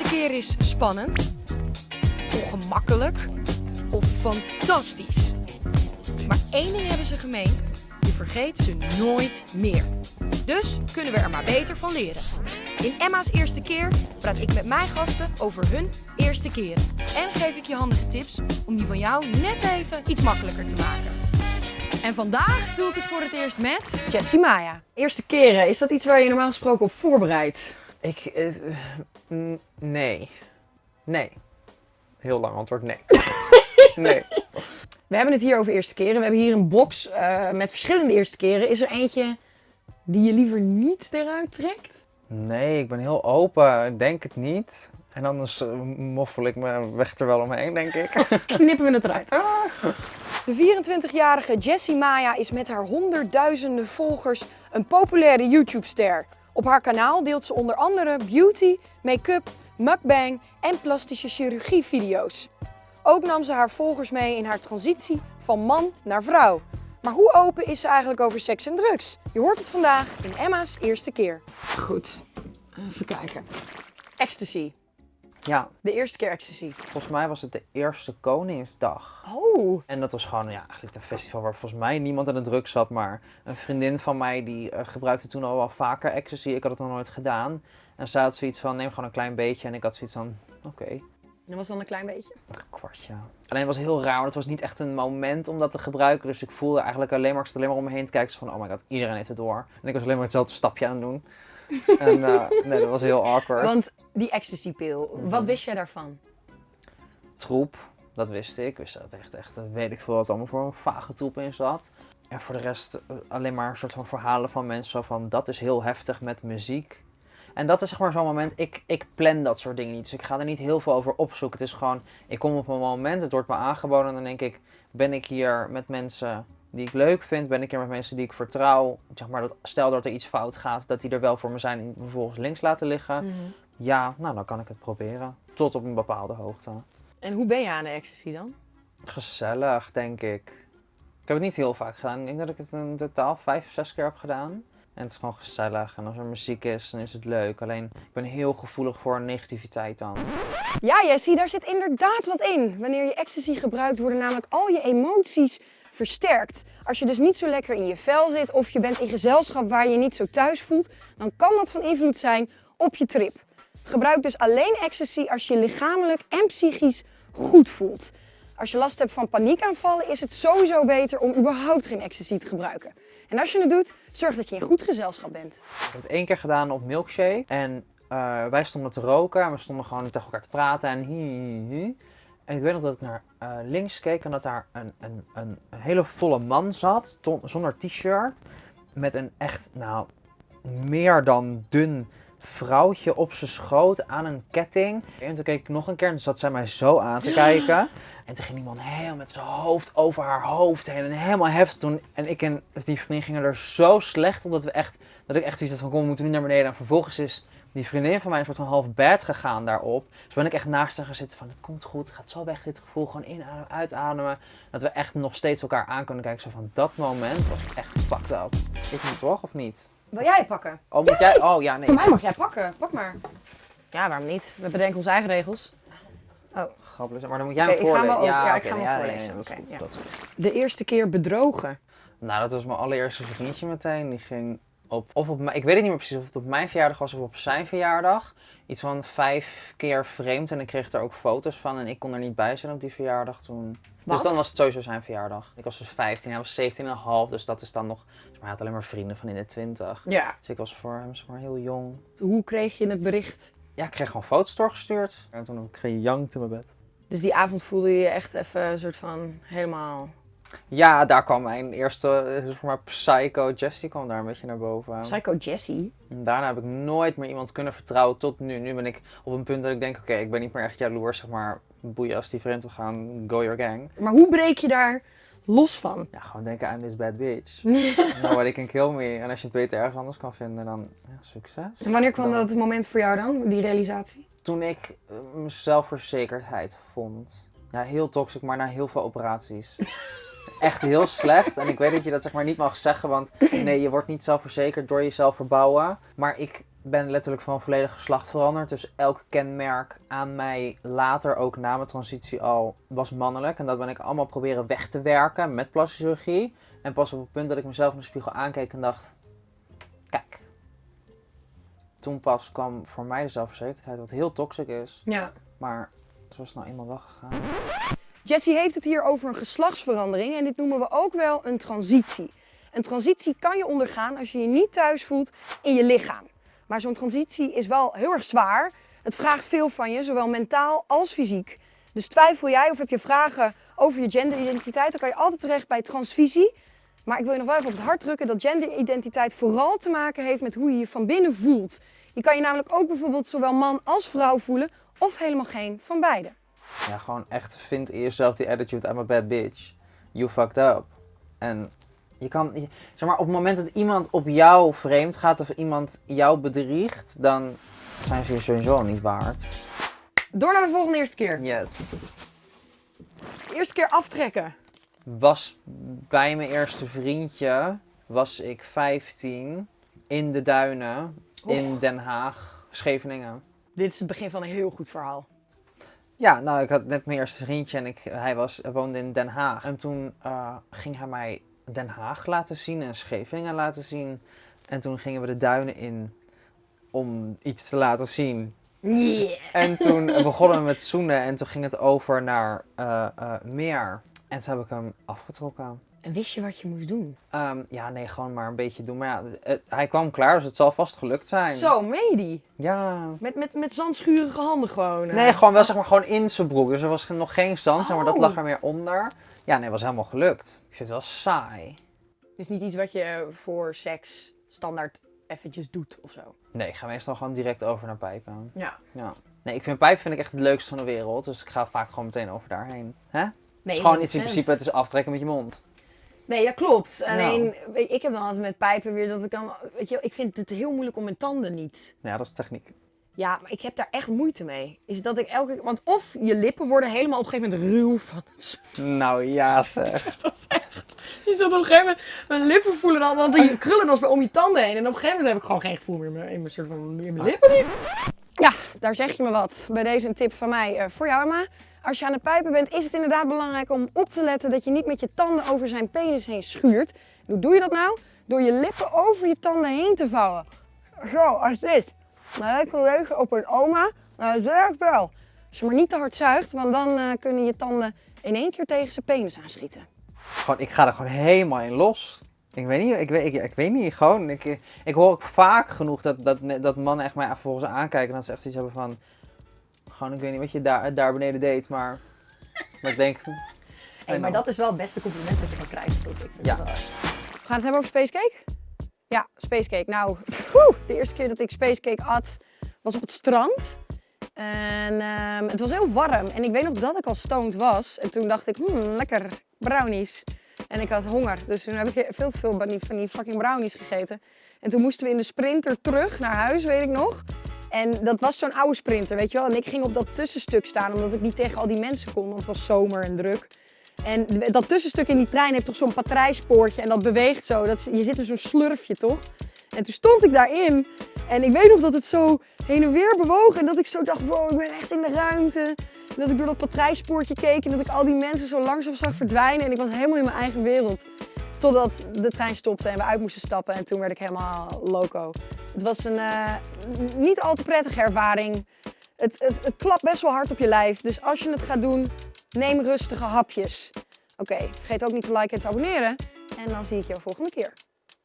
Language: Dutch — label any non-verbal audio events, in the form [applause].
eerste keer is spannend, ongemakkelijk of fantastisch. Maar één ding hebben ze gemeen: je vergeet ze nooit meer. Dus kunnen we er maar beter van leren. In Emma's eerste keer praat ik met mijn gasten over hun eerste keren. En geef ik je handige tips om die van jou net even iets makkelijker te maken. En vandaag doe ik het voor het eerst met Jessie Maya. Eerste keren, is dat iets waar je normaal gesproken op voorbereidt? Ik, eh, mm, nee. Nee. Heel lang antwoord, nee. [laughs] nee. We hebben het hier over eerste keren. We hebben hier een box eh, met verschillende eerste keren. Is er eentje die je liever niet eruit trekt? Nee, ik ben heel open. Ik denk het niet. En anders eh, moffel ik me weg er wel omheen, denk ik. [laughs] Knippen we het eruit. De 24-jarige Jessie Maya is met haar honderdduizenden volgers een populaire YouTube-ster. Op haar kanaal deelt ze onder andere beauty, make-up, mukbang en plastische chirurgie video's. Ook nam ze haar volgers mee in haar transitie van man naar vrouw. Maar hoe open is ze eigenlijk over seks en drugs? Je hoort het vandaag in Emma's eerste keer. Goed, even kijken. Ecstasy. Ja, De eerste keer ecstasy. volgens mij was het de eerste Koningsdag. Oh, En dat was gewoon ja, eigenlijk een festival waar volgens mij niemand aan de druk zat. Maar een vriendin van mij die eh, gebruikte toen al wel vaker ecstasy. Ik had het nog nooit gedaan. En zij had zoiets van, neem gewoon een klein beetje. En ik had zoiets van, oké, dat was dan een klein beetje. een kwartje. Alleen het was heel raar, want het was niet echt een moment om dat te gebruiken. Dus ik voelde eigenlijk alleen maar, ik zat alleen maar om me heen te kijken. Zo van, oh my god, iedereen heeft het door. En ik was alleen maar hetzelfde stapje aan het doen. [laughs] en eh, nee, dat was heel awkward. Want die ecstasy-pil, wat wist jij daarvan? troep, dat wist ik. Wist dat echt, echt, dat weet ik veel wat allemaal voor een vage troep in zat. En voor de rest eh, alleen maar een soort van verhalen van mensen van dat is heel heftig met muziek. En dat is zeg maar zo'n moment, ik, ik plan dat soort dingen niet. Dus ik ga er niet heel veel over opzoeken. Het is gewoon, ik kom op een moment, het wordt me aangeboden en dan denk ik, ben ik hier met mensen die ik leuk vind? Ben ik hier met mensen die ik vertrouw? Zeg maar, dat, stel dat er iets fout gaat, dat die er wel voor me zijn en vervolgens links laten liggen. Ja, nou dan kan ik het proberen. Tot op een bepaalde hoogte. En hoe ben je aan de ecstasy dan? Gezellig, denk ik. Ik heb het niet heel vaak gedaan. Ik denk dat ik het in totaal vijf of zes keer heb gedaan. En het is gewoon gezellig. En als er muziek is, dan is het leuk. Alleen, ik ben heel gevoelig voor negativiteit dan. Ja, Jessie, daar zit inderdaad wat in. Wanneer je ecstasy gebruikt, worden namelijk al je emoties versterkt. Als je dus niet zo lekker in je vel zit of je bent in gezelschap waar je je niet zo thuis voelt, dan kan dat van invloed zijn op je trip. Gebruik dus alleen ecstasy als je lichamelijk en psychisch goed voelt. Als je last hebt van paniekaanvallen, is het sowieso beter om überhaupt geen ecstasy te gebruiken. En als je het doet, zorg dat je in goed gezelschap bent. Ik heb het één keer gedaan op Milkshake. En eh, wij stonden te roken. En we stonden gewoon tegen elkaar te praten. En. En ik weet nog dat ik naar eh, links keek. En dat daar een, een, een hele volle man zat. ton- zonder t-shirt. Met een echt, nou, meer dan dun vrouwtje op zijn schoot aan een ketting. En toen keek ik nog een keer en toen zat zij mij zo aan te [gasps] kijken. En toen ging iemand helemaal met zijn hoofd over haar hoofd heen en helemaal heftig doen. En ik en die vriendin gingen er zo slecht omdat we echt, dat ik echt zoiets had van kom, we moeten nu naar beneden. En vervolgens is die vriendin van mij een soort van half bed gegaan daarop. Dus ben ik echt naast haar gaan zitten van het komt goed, het gaat zo weg dit gevoel. Gewoon inademen, uitademen. Dat we echt nog steeds elkaar aan kunnen kijken. Zo van dat moment was echt fucked up. Ik moet toch of niet? Wil jij pakken? Oh, moet jij? Oh ja, nee. Voor mij mag jij pakken. Pak maar. Ja, waarom niet? We bedenken onze eigen regels. Grappig, maar dan moet jij hem hem voorlezen. over- ja, ik ga hem nee, voorlezen. nee, dat is Oké, goed, ja. dat is goed. De eerste keer bedrogen. Nou, dat was mijn allereerste vriendje meteen. Die ging op, of op ik weet het niet meer precies of het op mijn verjaardag was of op zijn verjaardag. Iets van vijf keer vreemd en ik kreeg er ook foto's van en ik kon er niet bij zijn op die verjaardag toen. Wat? Dus dan was het sowieso zijn verjaardag. Ik was dus 15, hij was 17,5, dus dat is dan nog... Dus maar hij had alleen maar vrienden van in de 20. Ja. Dus ik was voor hem zeg maar heel jong. Hoe kreeg je het bericht? Ja, ik kreeg gewoon foto's doorgestuurd. En toen kreeg je jankt in mijn bed. Dus die avond voelde je je echt even een soort van helemaal... Ja, daar kwam mijn eerste, eh, zeg maar, psycho Jessie kwam daar een beetje naar boven. Psycho Jessie. Daarna heb ik nooit meer iemand kunnen vertrouwen tot nu. Nu ben ik op een punt dat ik denk, oké, ik ben niet meer echt jaloers, zeg maar. Boeien als die vreemd wil gaan, go your gang. Maar hoe breek je daar los van? Ja, gewoon denken, I'm this bad bitch. [laughs] Nobody can kill me. En als je het beter ergens anders kan vinden, dan ja, succes. En wanneer kwam Dan- dat moment voor jou dan, die realisatie? Toen ik eh, mijn zelfverzekerdheid vond. Ja, heel toxic, maar na heel veel operaties. [laughs] Echt heel slecht. En ik weet dat je dat zeg maar niet mag zeggen, want nee, je wordt niet zelfverzekerd door jezelf verbouwen. Maar ik ben letterlijk van volledig geslacht veranderd. Dus elk kenmerk aan mij later, ook na mijn transitie al, was mannelijk. En dat ben ik allemaal proberen weg te werken met plastische chirurgie. En pas op het punt dat ik mezelf in de spiegel aankeek en dacht... Kijk. Toen pas kwam voor mij de zelfverzekerdheid, wat heel toxic is. Ja. Maar het nou eenmaal wel gegaan. Jessie heeft het hier over een geslachtsverandering en dit noemen we ook wel een transitie. Een transitie kan je ondergaan als je je niet thuis voelt in je lichaam. Maar zo'n transitie is wel heel erg zwaar. Het vraagt veel van je, zowel mentaal als fysiek. Dus twijfel jij of heb je vragen over je genderidentiteit, dan kan je altijd terecht bij transvisie. Maar ik wil je nog wel even op het hart drukken dat genderidentiteit vooral te maken heeft met hoe je je van binnen voelt. Je kan je namelijk ook bijvoorbeeld zowel man als vrouw voelen of helemaal geen van beide. Ja, gewoon echt vind in jezelf die attitude, I'm a bad bitch. You fucked up. En je kan, je- zeg maar, op het moment dat iemand op jou vreemd gaat of iemand jou bedriegt, dan zijn ze je sowieso niet waard. Door naar de volgende eerste keer. Yes. Eerste keer aftrekken. Was bij mijn eerste vriendje, was ik 15, in de duinen, in Den Haag, Scheveningen. Dit is het begin van een heel goed verhaal. Ja, nou, ik had net mijn eerste vriendje en ik, hij was, woonde in Den Haag. En toen eh, ging hij mij Den Haag laten zien en Scheveningen laten zien. En toen gingen we de duinen in om iets te laten zien. Yeah. En toen begonnen we met zoenen en toen ging het over naar eh, eh, meer. En toen heb ik hem afgetrokken. En wist je wat je moest doen? Ehm, ja, nee, gewoon maar een beetje doen. Maar ja, het- hij kwam klaar, dus het zal vast gelukt zijn. Zo, die? Ja. Met, met, met zandschurige handen gewoon. Nee, gewoon wel zeg maar gewoon in zijn broek. Dus er was nog geen zand, zeg maar dat Oh. lag er meer onder. Ja, nee, was helemaal gelukt. Ik vind het wel saai. Het is niet iets wat je voor seks standaard eventjes doet of zo. Nee, ik ga meestal gewoon direct over naar pijpen. Ja. Ja. Nee, ik vind pijpen vind ik echt het leukste van de wereld. Dus ik ga vaak gewoon meteen over daarheen. Hè? Het Nee, is gewoon iets in 100%. principe, het is aftrekken met je mond. Nee, ja, klopt. Alleen, weet je, ik heb dan altijd met pijpen weer dat ik dan... Weet je, ik vind het heel moeilijk om mijn tanden niet... Ja, dat is techniek. Ja, maar ik heb daar echt moeite mee. Is dat ik elke keer... Want of je lippen worden helemaal op een gegeven moment ruw van het. Nou ja, zeg. [laughs] Is dat op een gegeven moment... Mijn lippen voelen dan... Want die krullen dan om je tanden heen. En op een gegeven moment heb ik gewoon geen gevoel meer in mijn, in mijn, soort van, in mijn lippen niet. Ja, daar zeg je me wat. Bij deze een tip van mij eh, voor jou, Emma. Als je aan het pijpen bent, is het inderdaad belangrijk om op te letten dat je niet met je tanden over zijn penis heen schuurt. Hoe doe je dat nou? Door je lippen over je tanden heen te vouwen. Zo, als dit. Lijkt wel leuk op een oma. Nou, dat werkt wel. Als je maar niet te hard zuigt, want dan eh, kunnen je tanden in één keer tegen zijn penis aanschieten. Gewoon, ik ga er gewoon helemaal in los. Ik weet niet, ik weet, ik, ik weet niet, gewoon, ik, ik hoor ook vaak genoeg dat, dat, dat mannen echt mij vervolgens aankijken en dat ze echt iets hebben van, gewoon, ik weet niet wat je daar, daar beneden deed, maar, [laughs] maar ik denk, Hey, maar dat is wel het beste compliment wat je kan krijgen, toch? Ik vind Ja. het wel. We gaan het hebben over spacecake? Ja, spacecake. Nou, [laughs] woe, de eerste keer dat ik spacecake at was op het strand. En ehm, het was heel warm. En ik weet nog dat ik al stoned was. En toen dacht ik, hmm, lekker brownies. En ik had honger. Dus toen heb ik veel te veel van die, van die fucking brownies gegeten. En toen moesten we in de sprinter terug naar huis, weet ik nog. En dat was zo'n oude sprinter, weet je wel. En ik ging op dat tussenstuk staan, omdat ik niet tegen al die mensen kon. Want het was zomer en druk. En dat tussenstuk in die trein heeft toch zo'n patrijspoortje en dat beweegt zo. Dat, je zit in zo'n slurfje, toch? En toen stond ik daarin en ik weet nog dat het zo heen en weer bewoog. En dat ik zo dacht, wow, ik ben echt in de ruimte. En dat ik door dat patrijspoortje keek en dat ik al die mensen zo langzaam zag verdwijnen. En ik was helemaal in mijn eigen wereld. Totdat de trein stopte en we uit moesten stappen en toen werd ik helemaal loco. Het was een eh, niet al te prettige ervaring. Het, het, het klapt best wel hard op je lijf. Dus als je het gaat doen, neem rustige hapjes. Oké, vergeet ook niet te liken en te abonneren. En dan zie ik jou volgende keer.